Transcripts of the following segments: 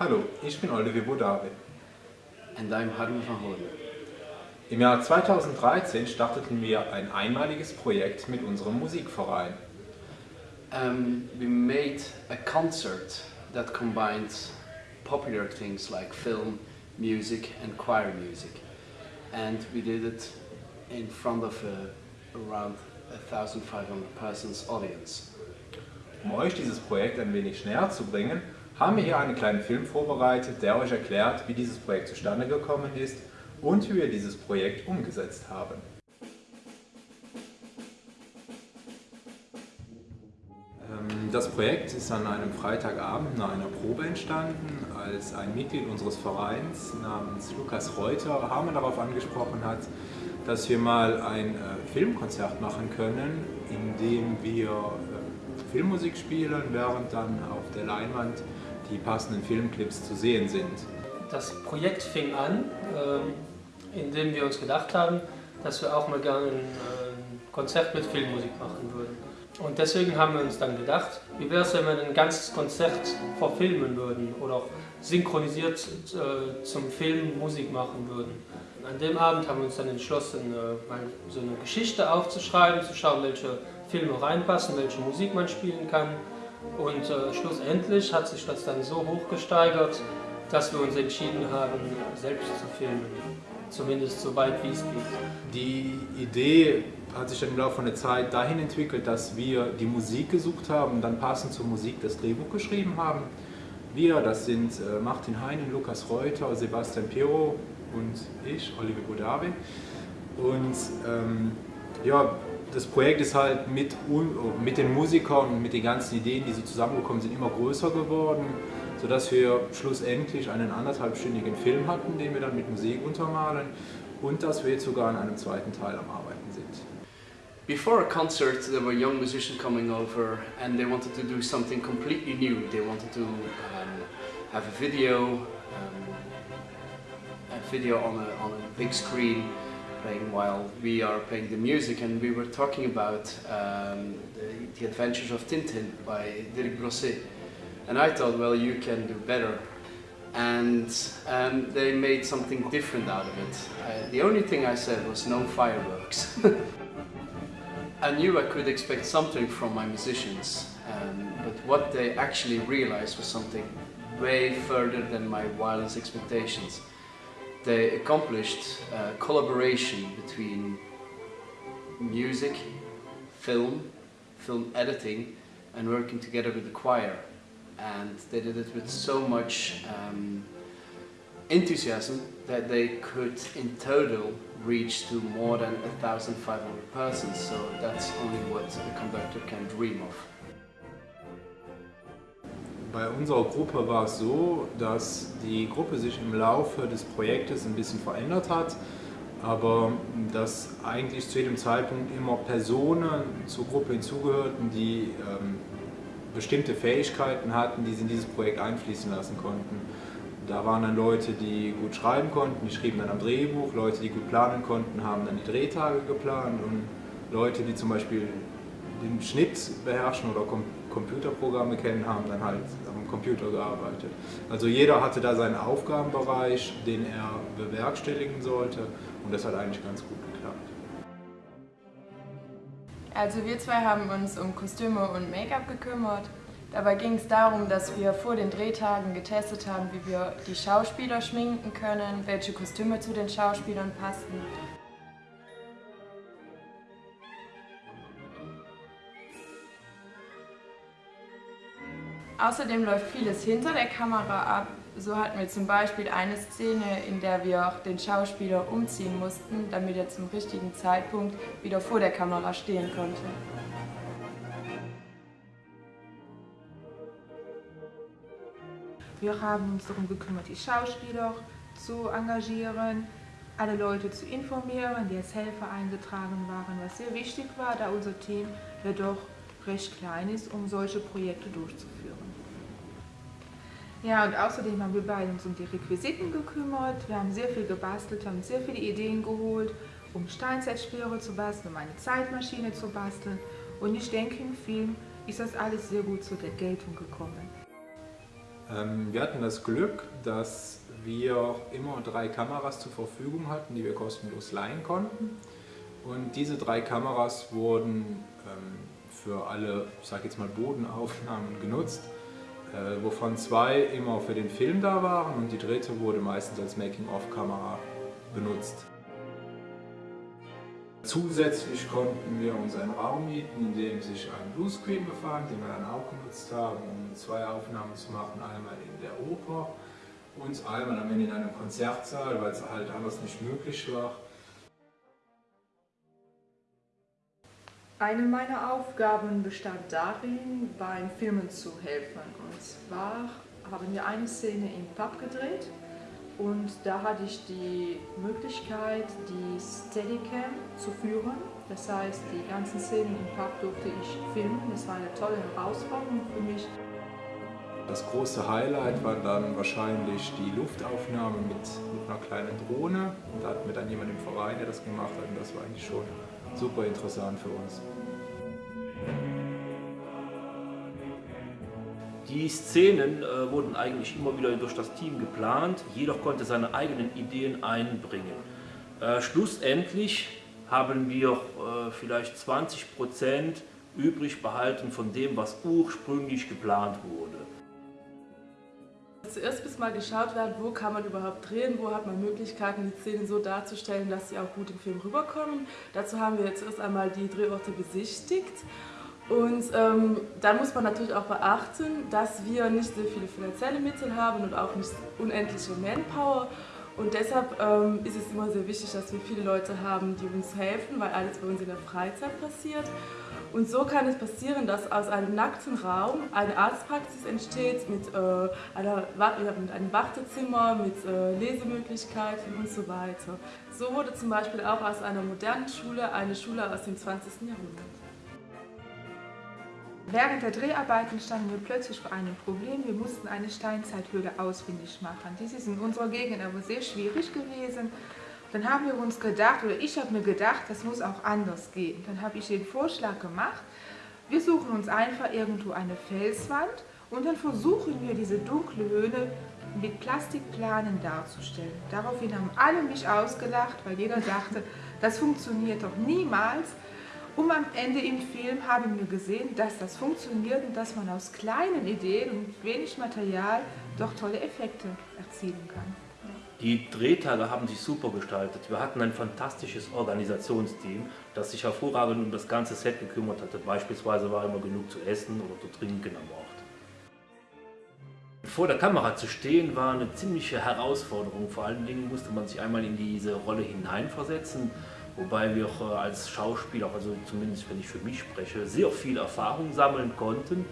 Hallo, ich bin Olivier Bodavi. And I'm Harun van Hoorn. Im Jahr 2013 starteten wir ein einmaliges Projekt mit unserem Musikverein. Um, we made a concert that combined popular things like film, music and choir music. And we did it in front of a, around 1500 persons audience. Um euch dieses Projekt ein wenig näher zu bringen, haben wir hier einen kleinen Film vorbereitet, der euch erklärt, wie dieses Projekt zustande gekommen ist und wie wir dieses Projekt umgesetzt haben. Ähm, das Projekt ist an einem Freitagabend nach einer Probe entstanden, als ein Mitglied unseres Vereins namens Lukas Reuter Harme darauf angesprochen hat, dass wir mal ein äh, Filmkonzert machen können, in dem wir äh, Filmmusik spielen, während dann auf der Leinwand die passenden Filmclips zu sehen sind. Das Projekt fing an, ähm, indem wir uns gedacht haben, dass wir auch mal gerne ein Konzert mit Filmmusik machen würden. Und deswegen haben wir uns dann gedacht, wie wäre es, wenn wir ein ganzes Konzert verfilmen würden oder synchronisiert äh, zum Film Musik machen würden. An dem Abend haben wir uns dann entschlossen, äh, so eine Geschichte aufzuschreiben, zu schauen, welche Filme reinpassen, welche Musik man spielen kann. Und äh, schlussendlich hat sich das dann so hoch gesteigert, dass wir uns entschieden haben, selbst zu filmen. Zumindest so weit wie es geht. Die Idee hat sich dann im Laufe der Zeit dahin entwickelt, dass wir die Musik gesucht haben und dann passend zur Musik das Drehbuch geschrieben haben. Wir, das sind äh, Martin Heinen, Lukas Reuter, Sebastian Piero und ich, Olivier Bodavi. Und ähm, ja, das Projekt ist halt mit, mit den Musikern und mit den ganzen Ideen, die so zusammengekommen sind, immer größer geworden, sodass wir schlussendlich einen anderthalbstündigen Film hatten, den wir dann mit Musik untermalen und dass wir jetzt sogar an einem zweiten Teil am Arbeiten sind. Before a concert, there were young musicians coming over and they wanted to do something completely new. They wanted to um, have a video, um, a video on a, on a big screen playing while we are playing the music and we were talking about um, the, the, Adventures of Tintin by Dirk Brosset and I thought well you can do better and um, they made something different out of it. Uh, the only thing I said was no fireworks. I knew I could expect something from my musicians um, but what they actually realized was something way further than my wildest expectations they accomplished a collaboration between music, film, film editing and working together with the choir and they did it with so much um, enthusiasm that they could in total reach to more than 1,500 persons so that's only what a conductor can dream of. Bei unserer Gruppe war es so, dass die Gruppe sich im Laufe des Projektes ein bisschen verändert hat, aber dass eigentlich zu jedem Zeitpunkt immer Personen zur Gruppe hinzugehörten, die ähm, bestimmte Fähigkeiten hatten, die sie in dieses Projekt einfließen lassen konnten. Da waren dann Leute, die gut schreiben konnten, die schrieben dann am Drehbuch, Leute, die gut planen konnten, haben dann die Drehtage geplant und Leute, die zum Beispiel den Schnitt beherrschen oder Computerprogramme kennen, haben dann halt am Computer gearbeitet. Also jeder hatte da seinen Aufgabenbereich, den er bewerkstelligen sollte und das hat eigentlich ganz gut geklappt. Also wir zwei haben uns um Kostüme und Make-up gekümmert. Dabei ging es darum, dass wir vor den Drehtagen getestet haben, wie wir die Schauspieler schminken können, welche Kostüme zu den Schauspielern passten Außerdem läuft vieles hinter der Kamera ab. So hatten wir zum Beispiel eine Szene, in der wir auch den Schauspieler umziehen mussten, damit er zum richtigen Zeitpunkt wieder vor der Kamera stehen konnte. Wir haben uns darum gekümmert, die Schauspieler zu engagieren, alle Leute zu informieren, die als Helfer eingetragen waren, was sehr wichtig war, da unser Team ja doch recht klein ist, um solche Projekte durchzuführen. Ja, und außerdem haben wir beide uns um die Requisiten gekümmert. Wir haben sehr viel gebastelt, haben sehr viele Ideen geholt, um Steinzeitspeere zu basteln, um eine Zeitmaschine zu basteln. Und ich denke, im Film ist das alles sehr gut zur Geltung gekommen. Ähm, wir hatten das Glück, dass wir immer drei Kameras zur Verfügung hatten, die wir kostenlos leihen konnten. Und diese drei Kameras wurden ähm, für alle, ich sag jetzt mal Bodenaufnahmen genutzt, wovon zwei immer für den Film da waren und die dritte wurde meistens als Making-of-Kamera benutzt. Zusätzlich konnten wir uns einen Raum mieten, in dem sich ein Bluescreen befand, den wir dann auch genutzt haben, um zwei Aufnahmen zu machen, einmal in der Oper und einmal am Ende in einem Konzertsaal, weil es halt anders nicht möglich war. Eine meiner Aufgaben bestand darin, beim Filmen zu helfen. Und zwar haben wir eine Szene im Pub gedreht und da hatte ich die Möglichkeit, die Steadicam zu führen. Das heißt, die ganzen Szenen im Pub durfte ich filmen. Das war eine tolle Herausforderung für mich. Das große Highlight war dann wahrscheinlich die Luftaufnahme mit, mit einer kleinen Drohne. Und da hatten wir dann jemanden im Verein, der das gemacht hat. Und das war eigentlich schon super interessant für uns. Die Szenen äh, wurden eigentlich immer wieder durch das Team geplant, jeder konnte seine eigenen Ideen einbringen. Äh, schlussendlich haben wir äh, vielleicht 20% übrig behalten von dem, was ursprünglich geplant wurde. Zuerst bis mal geschaut werden, wo kann man überhaupt drehen, wo hat man Möglichkeiten, die Szenen so darzustellen, dass sie auch gut im Film rüberkommen. Dazu haben wir jetzt erst einmal die Drehorte besichtigt und ähm, dann muss man natürlich auch beachten, dass wir nicht so viele finanzielle Mittel haben und auch nicht unendliche Manpower. Und deshalb ähm, ist es immer sehr wichtig, dass wir viele Leute haben, die uns helfen, weil alles bei uns in der Freizeit passiert. Und so kann es passieren, dass aus einem nackten Raum eine Arztpraxis entsteht mit, äh, einer, mit einem Wartezimmer, mit äh, Lesemöglichkeiten und so weiter. So wurde zum Beispiel auch aus einer modernen Schule eine Schule aus dem 20. Jahrhundert. Während der Dreharbeiten standen wir plötzlich vor einem Problem. Wir mussten eine Steinzeithöhle ausfindig machen. Dies ist in unserer Gegend aber sehr schwierig gewesen. Dann haben wir uns gedacht, oder ich habe mir gedacht, das muss auch anders gehen. Dann habe ich den Vorschlag gemacht, wir suchen uns einfach irgendwo eine Felswand und dann versuchen wir diese dunkle Höhle mit Plastikplanen darzustellen. Daraufhin haben alle mich ausgelacht, weil jeder dachte, das funktioniert doch niemals. Und am Ende im Film haben wir gesehen, dass das funktioniert und dass man aus kleinen Ideen und wenig Material doch tolle Effekte erzielen kann. Die Drehtage haben sich super gestaltet. Wir hatten ein fantastisches Organisationsteam, das sich hervorragend um das ganze Set gekümmert hatte. Beispielsweise war immer genug zu essen oder zu trinken am Ort. Vor der Kamera zu stehen war eine ziemliche Herausforderung. Vor allen Dingen musste man sich einmal in diese Rolle hineinversetzen wobei wir äh, als Schauspieler, also zumindest wenn ich für mich spreche, sehr viel Erfahrung sammeln konnten.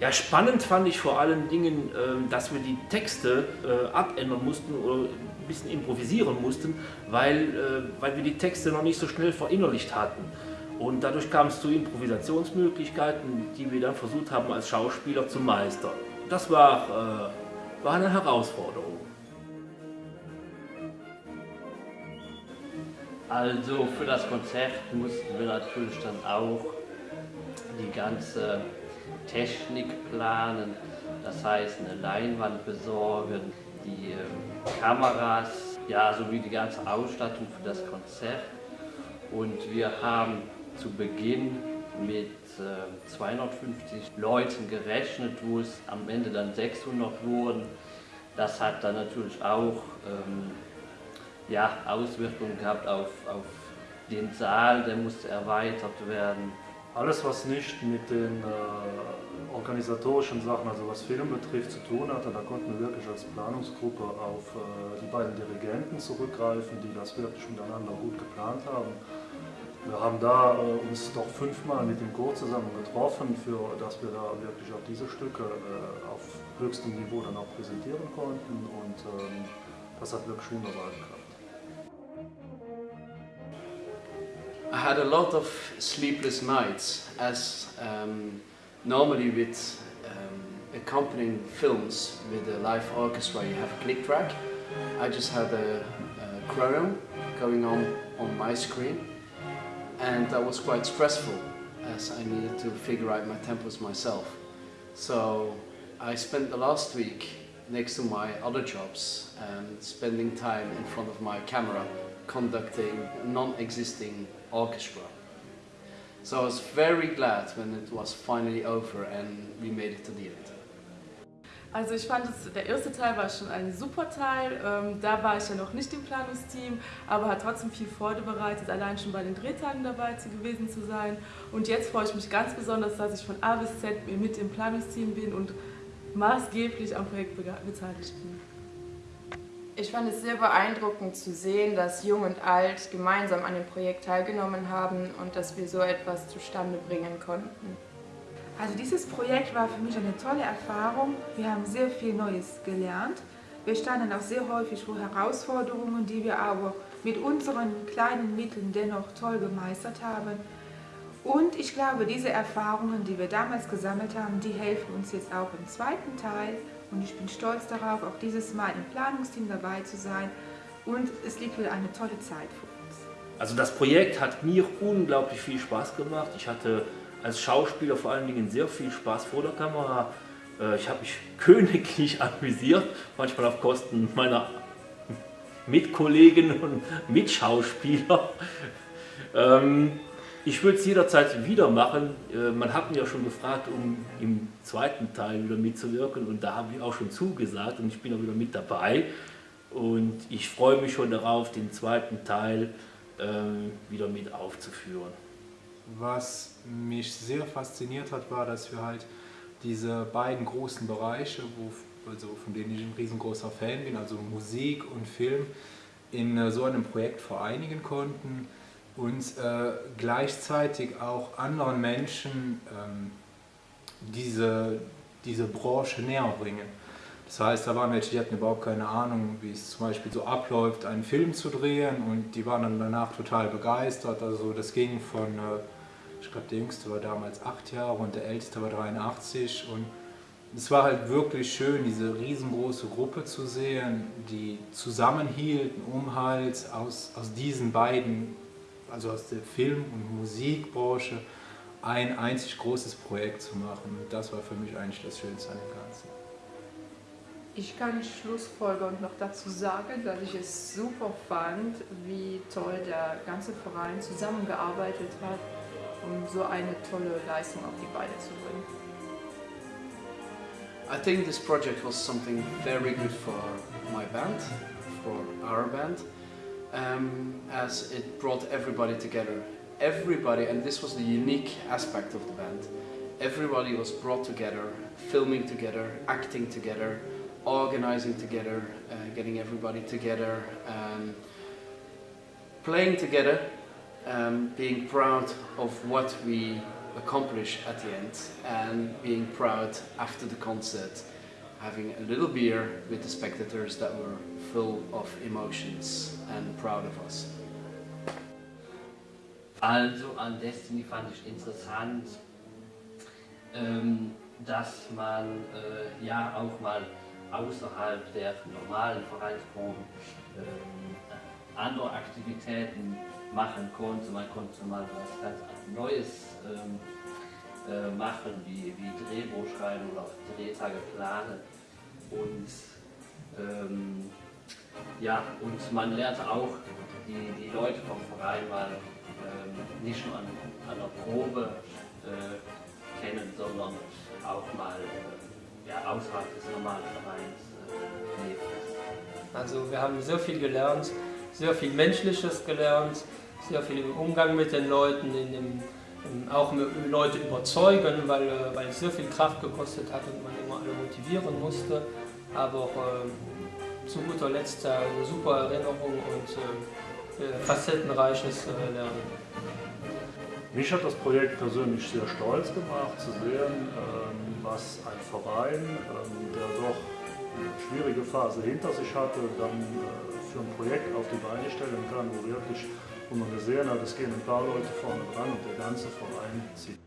Ja, spannend fand ich vor allen Dingen, ähm, dass wir die Texte äh, abändern mussten oder ein bisschen improvisieren mussten, weil, äh, weil wir die Texte noch nicht so schnell verinnerlicht hatten. Und dadurch kam es zu Improvisationsmöglichkeiten, die wir dann versucht haben als Schauspieler zu meistern. Das war, war eine Herausforderung. Also für das Konzert mussten wir natürlich dann auch die ganze Technik planen, das heißt eine Leinwand besorgen, die äh, Kameras, ja sowie die ganze Ausstattung für das Konzert. Und wir haben zu Beginn mit äh, 250 Leuten gerechnet, wo es am Ende dann 600 wurden. Das hat dann natürlich auch ähm, ja, Auswirkungen gehabt auf, auf den Saal, der musste erweitert werden. Alles, was nicht mit den äh, organisatorischen Sachen, also was Film betrifft, zu tun hatte, da konnten wir wirklich als Planungsgruppe auf äh, die beiden Dirigenten zurückgreifen, die das wirklich miteinander gut geplant haben. Wir haben da äh, uns doch fünfmal mit dem Chor zusammen getroffen, für, dass wir da wirklich auch diese Stücke äh, auf höchstem Niveau dann auch präsentieren konnten und ähm, das hat wirklich wunderbar geklappt. I had a lot of sleepless nights as um, normally with um, accompanying films with a live orchestra you have a click track. I just had a, a chrono going on on my screen and that was quite stressful as I needed to figure out my tempos myself. So I spent the last week next to my other jobs and spending time in front of my camera conducting non-existing orchestra. So I was very glad when it was finally over and we made it to the end. Also ich fand, es, der erste Teil war schon ein super Teil. Ähm, da war ich ja noch nicht im Planungsteam, aber hat trotzdem viel Freude bereitet, allein schon bei den Drehtagen dabei zu, gewesen zu sein. Und jetzt freue ich mich ganz besonders, dass ich von A bis Z mit im Planungsteam bin und maßgeblich am Projekt beteiligt bin. Ich fand es sehr beeindruckend zu sehen, dass Jung und Alt gemeinsam an dem Projekt teilgenommen haben und dass wir so etwas zustande bringen konnten. Also dieses Projekt war für mich eine tolle Erfahrung. Wir haben sehr viel Neues gelernt. Wir standen auch sehr häufig vor Herausforderungen, die wir aber mit unseren kleinen Mitteln dennoch toll gemeistert haben. Und ich glaube, diese Erfahrungen, die wir damals gesammelt haben, die helfen uns jetzt auch im zweiten Teil. Und ich bin stolz darauf, auch dieses Mal im Planungsteam dabei zu sein. Und es liegt wieder eine tolle Zeit vor uns. Also das Projekt hat mir unglaublich viel Spaß gemacht. Ich hatte als Schauspieler vor allen Dingen sehr viel Spaß vor der Kamera. Äh, ich habe mich königlich amüsiert, manchmal auf Kosten meiner Mitkollegen und Mitschauspieler. Ähm, ich würde es jederzeit wieder machen. Äh, man hat mich ja schon gefragt, um im zweiten Teil wieder mitzuwirken und da habe ich auch schon zugesagt und ich bin auch wieder mit dabei. Und ich freue mich schon darauf, den zweiten Teil ähm, wieder mit aufzuführen. Was mich sehr fasziniert hat, war, dass wir halt diese beiden großen Bereiche, wo, also von denen ich ein riesengroßer Fan bin, also Musik und Film, in äh, so einem Projekt vereinigen konnten und äh, gleichzeitig auch anderen Menschen ähm, diese, diese Branche näher bringen. Das heißt, da waren welche, die hatten überhaupt keine Ahnung, wie es zum Beispiel so abläuft, einen Film zu drehen und die waren dann danach total begeistert. Also das ging von, äh, ich glaube der Jüngste war damals acht Jahre und der Älteste war 83 und es war halt wirklich schön, diese riesengroße Gruppe zu sehen, die zusammenhielten, um halt aus, aus diesen beiden, also aus der Film- und Musikbranche, ein einzig großes Projekt zu machen. Und das war für mich eigentlich das Schönste an dem Ganzen. Ich kann schlussfolgernd noch dazu sagen, dass ich es super fand, wie toll der ganze Verein zusammengearbeitet hat, um so eine tolle Leistung auf die Beine zu bringen. I think this project was something very good for my band, for our band, um, as it brought everybody together. Everybody, and this was the unique aspect of the band, everybody was brought together, filming together, acting together, organizing together, uh, getting everybody together, um, playing together, um, being proud of what we accomplish at the end and being proud after the concert, having a little beer with the spectators that were full of emotions and proud of us. Also an Destiny fand ich interessant, ähm, dass man äh, ja auch mal außerhalb der normalen Vereinsproben ähm, andere Aktivitäten machen konnte. Man konnte mal was ganz Neues ähm, äh, machen, wie, wie Drehbuch schreiben oder Drehtage planen. Und ähm, ja, und man lernt auch die, die Leute vom Verein mal ähm, nicht nur an, an der Probe äh, kennen, sondern auch mal äh, ja, außerhalb des normalen Vereins äh, leben. Also wir haben sehr viel gelernt, sehr viel Menschliches gelernt, sehr viel im Umgang mit den Leuten, in dem, auch Leute überzeugen, weil, äh, weil es sehr viel Kraft gekostet hat und man immer alle motivieren musste. Aber äh, zu guter Letzt eine super Erinnerung und äh, äh, facettenreiches äh, Lernen. Mich hat das Projekt persönlich sehr stolz gemacht, zu sehen, ähm, was ein Verein, ähm, der doch eine schwierige Phase hinter sich hatte, dann äh, für ein Projekt auf die Beine stellen kann, wo wirklich wo man gesehen hat, es gehen ein paar Leute vorne dran und der ganze Verein zieht.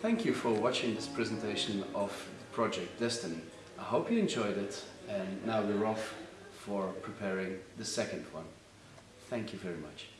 Thank you for watching this presentation of the project Destiny. I hope you enjoyed it and now we're off for preparing the second one. Thank you very much.